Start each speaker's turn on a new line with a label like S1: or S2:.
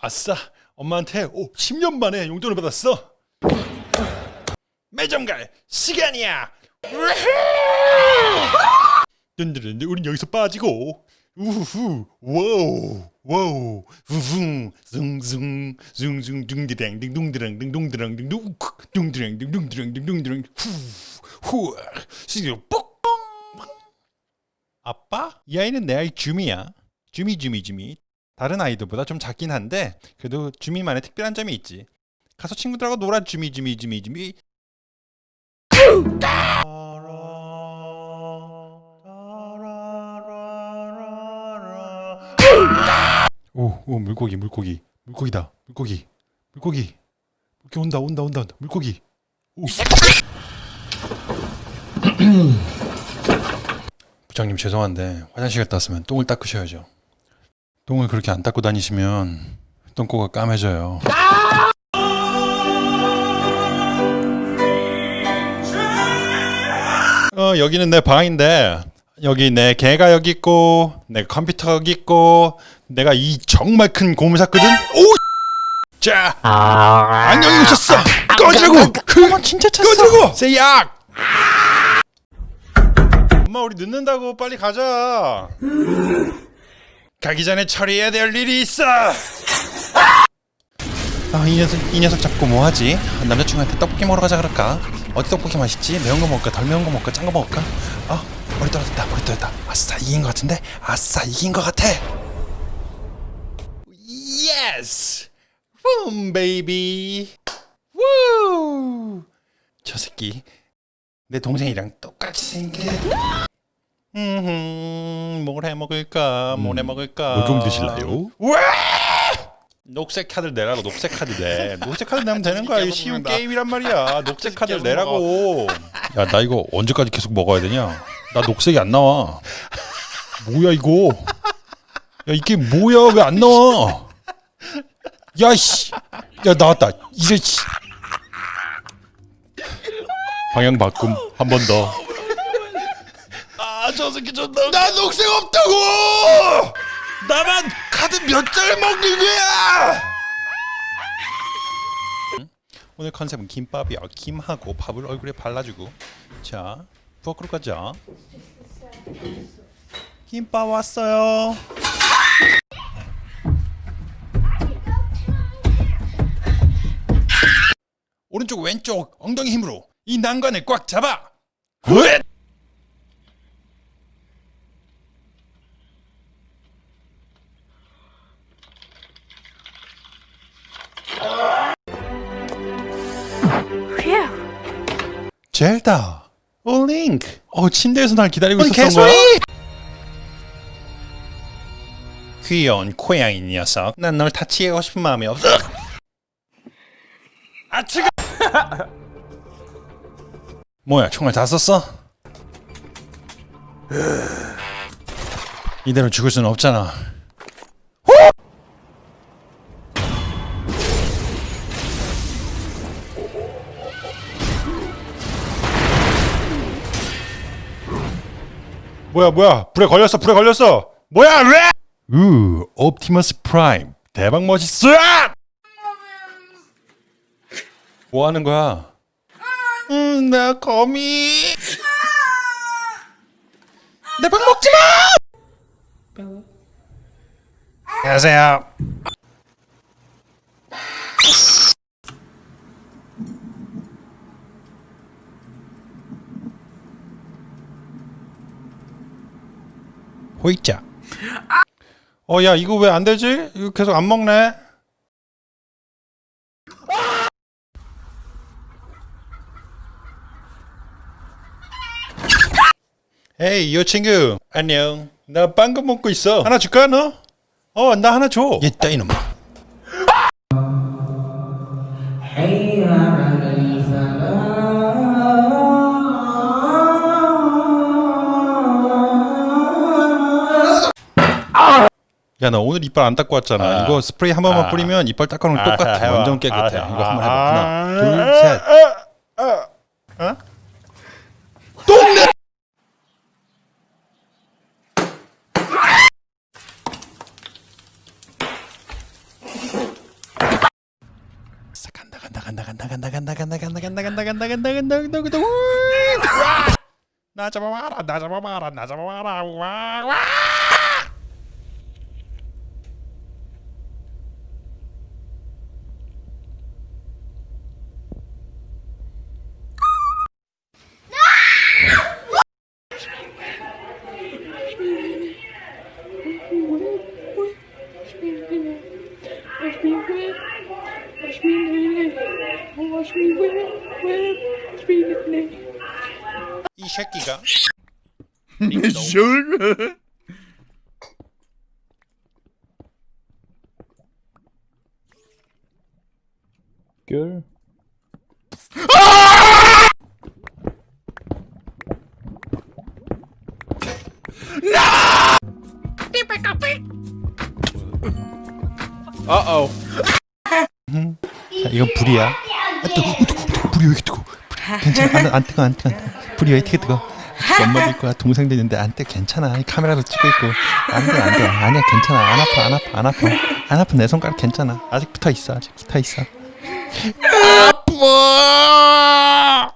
S1: 아싸 엄마한테 오 10년 만에 용돈을 받았어 매점 갈 시간이야 든든든 우린 여기서 빠지고 우후 와우 와우 우후 숭숭 숭숭 둥디랑 딩둥디랑 딩둥디랑 딩둥 둥디랑 딩둥디랑 딩둥디랑 후후 시리오 뽁 아빠? 이 아이는 내 아이 주미야 주미 주미 주미 다른 아이들보다 좀 작긴 한데 그래도 주미만의 특별한 점이 있지. 가서 친구들하고 놀아 주미 주미 주미 주미. 오, 오 물고기 물고기. 물고기다 물고기. 물고기. 물고기 온다 온다 온다. 온다 물고기. 오. 부장님 죄송한데 화장실 갔다 왔으면 똥을 닦으셔야죠 똥을 그렇게 안 닦고 다니시면 똥꼬가 까매져요. 어 여기는 내 방인데 여기 내 개가 여기 있고 내 컴퓨터가 여기 있고 내가 이 정말 큰 고물 샀거든? 오! 자 안녕히 오셨어. 꺼지라고. 엄마 진짜 찼어. 꺼지라고. 세약 엄마 우리 늦는다고 빨리 가자 가기 전에 처리해야 될 일이 있어 아, 이 녀석, 이 녀석 잡고 뭐 하지? 남자친구한테 떡볶이 먹으러 가자 그럴까? 어디 떡볶이 맛있지? 매운 거 먹을까? 덜 매운 거 먹을까? 짠 거 먹을까? 아, 머리 떨어졌다, 머리 떨어졌다. 아싸, 이긴 거 같은데? 아싸, 이긴 거 같아! Yes! Boom, baby! 우! 저 새끼, 내 동생이랑 똑같이 생긴. 음, 뭘 해 먹을까? 뭘 해 먹을까?
S2: 뭐좀 드실래요?
S1: 와! 녹색 카드 내라고 녹색 카드 내. 녹색 카드 내면 되는 거야. 쉬운 게임이란 말이야. 녹색 카드 내라고. 야 나 이거 언제까지 계속 먹어야 되냐? 나 녹색이 안 나와. 뭐야 이거? 야 이게 뭐야? 왜 안 나와? 야 씨. 야 나왔다. 이제 씨. 방향 바꿈. 한 번 더 아 저 새끼 존나 나 녹색 없다고! 나만 카드 몇 장을 먹는 거야! 오늘 컨셉은 김밥이야. 김하고 밥을 얼굴에 발라주고. 자 부엌으로 가자. 김밥 왔어요. 오른쪽 왼쪽 엉덩이 힘으로 이 난관을 꽉 잡아. 으 젤다. 오 링크. 어 침대에서 날 기다리고 있었던 거야? 귀여운 고양이 녀석. 난 널 다치게 싶은 마음이 없어. 아 지금! 뭐야 총알 다 썼어? 이대로 죽을 수는 없잖아 뭐야 뭐야? 불에 걸렸어 불에 걸렸어. 뭐야 왜? 우 옵티머스 프라임. 대박 멋있어! 뭐 하는 거야? 음나 거미. 내 밥 먹지 마! 안녕하세요 호이자. 어야 이거 왜 안 되지? 이거 계속 안 먹네. 에이 이 친구. 안녕. 나 빵금 먹고 있어. 하나 줄까 너? 어 나 하나 줘. 얘 따 이놈아 야 나 오늘 이빨 안 닦고 왔잖아.
S2: 아.
S1: 이거 스프레이 한 번만
S2: 아.
S1: 뿌리면 이빨 닦아놓으면
S2: 아,
S1: 똑같아.
S2: 해봐.
S1: 완전 깨끗해.
S2: 아,
S1: 이거 한번 해봐.
S2: 아.
S1: 하나 둘 셋. 어? 똥내 간다 간다 간다 간다 간다 간다 간다 간다 간다 간다 간다 간다 간다 나 잡아봐라 나 잡아봐라 나 잡아봐라. 와 와. 이 새끼가
S3: 술.
S1: 귤
S3: 어어.
S1: 자 이건 불이야 아, 뜨거, 뜨거, 뜨거, 불이 왜 이렇게 뜨거? 괜찮아. 안, 안 뜨거 안 뜨거. 안 뜨거. 불이 왜 이렇게 뜨거? 엄마도 있고 동생도 있는데 안 뜨거 괜찮아. 카메라도 찍고 있고. 안 돼 안 돼. 아니야 괜찮아. 안 아파 안 아파 안 아파. 안 아파. 내 손가락 괜찮아. 아직 붙어 있어 아직. 붙어 있어.
S3: 아빠.